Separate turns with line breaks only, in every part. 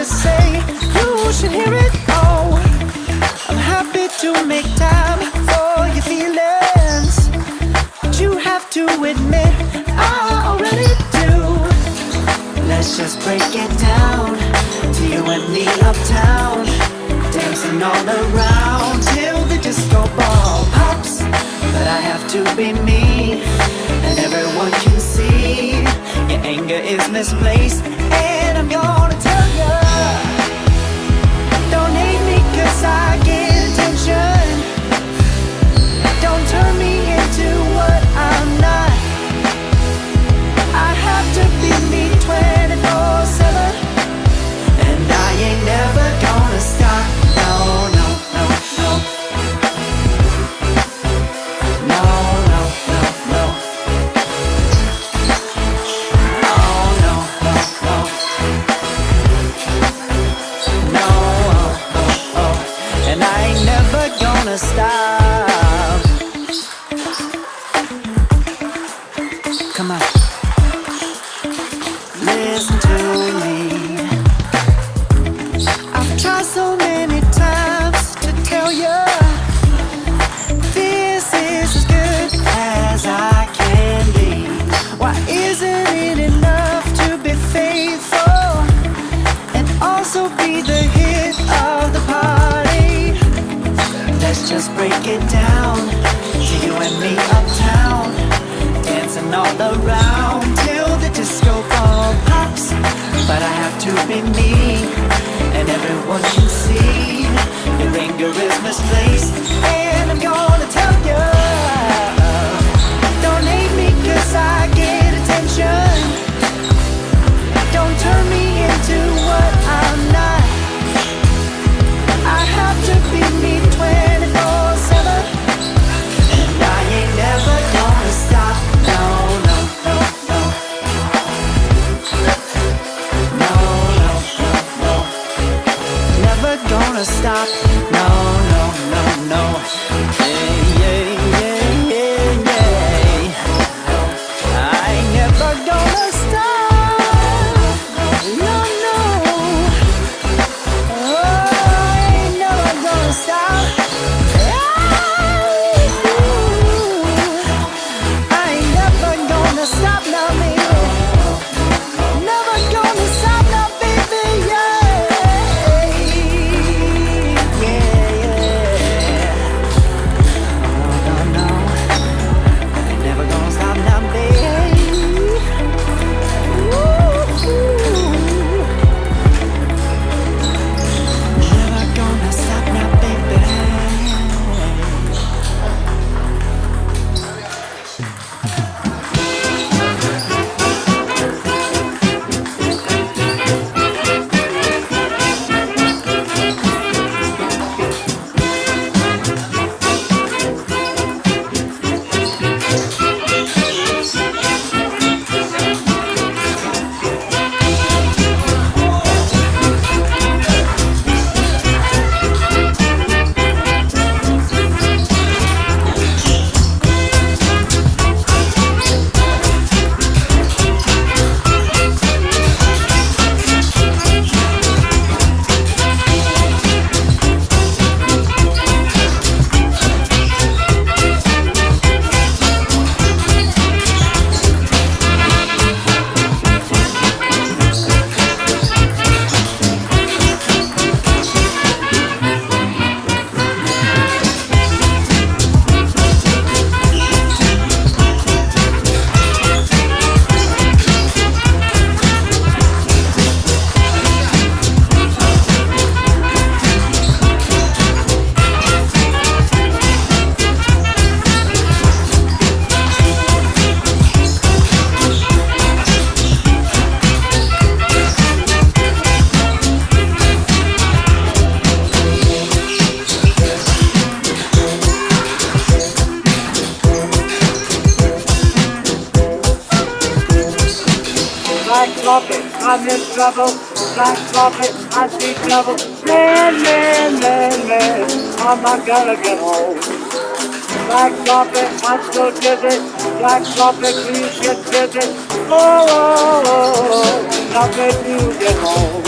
to say. You should hear it all. I'm happy to make time for your feelings. But you have to admit, I already do. Let's just break it down to you and me uptown. Dancing all around till the disco ball pops. But I have to be me, and everyone can see your anger is misplaced.
trouble, black prophet, I see trouble. Man, man, man, man, I'm not gonna get home. Black prophet, I'm still dizzy. Black prophet, please get busy. Oh, oh, oh, oh, not let get home.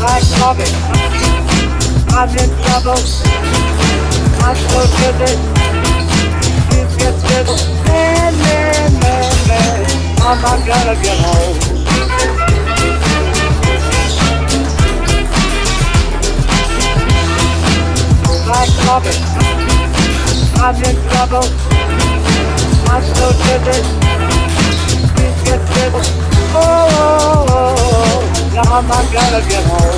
Black prophet, I'm in trouble. I'm still dizzy. Please get busy. Man, man, man, man. I'm not gonna get home. I'm. I'm in trouble. I'm so driven. Please get stable. Oh, oh, oh, oh, now I'm not gonna get home.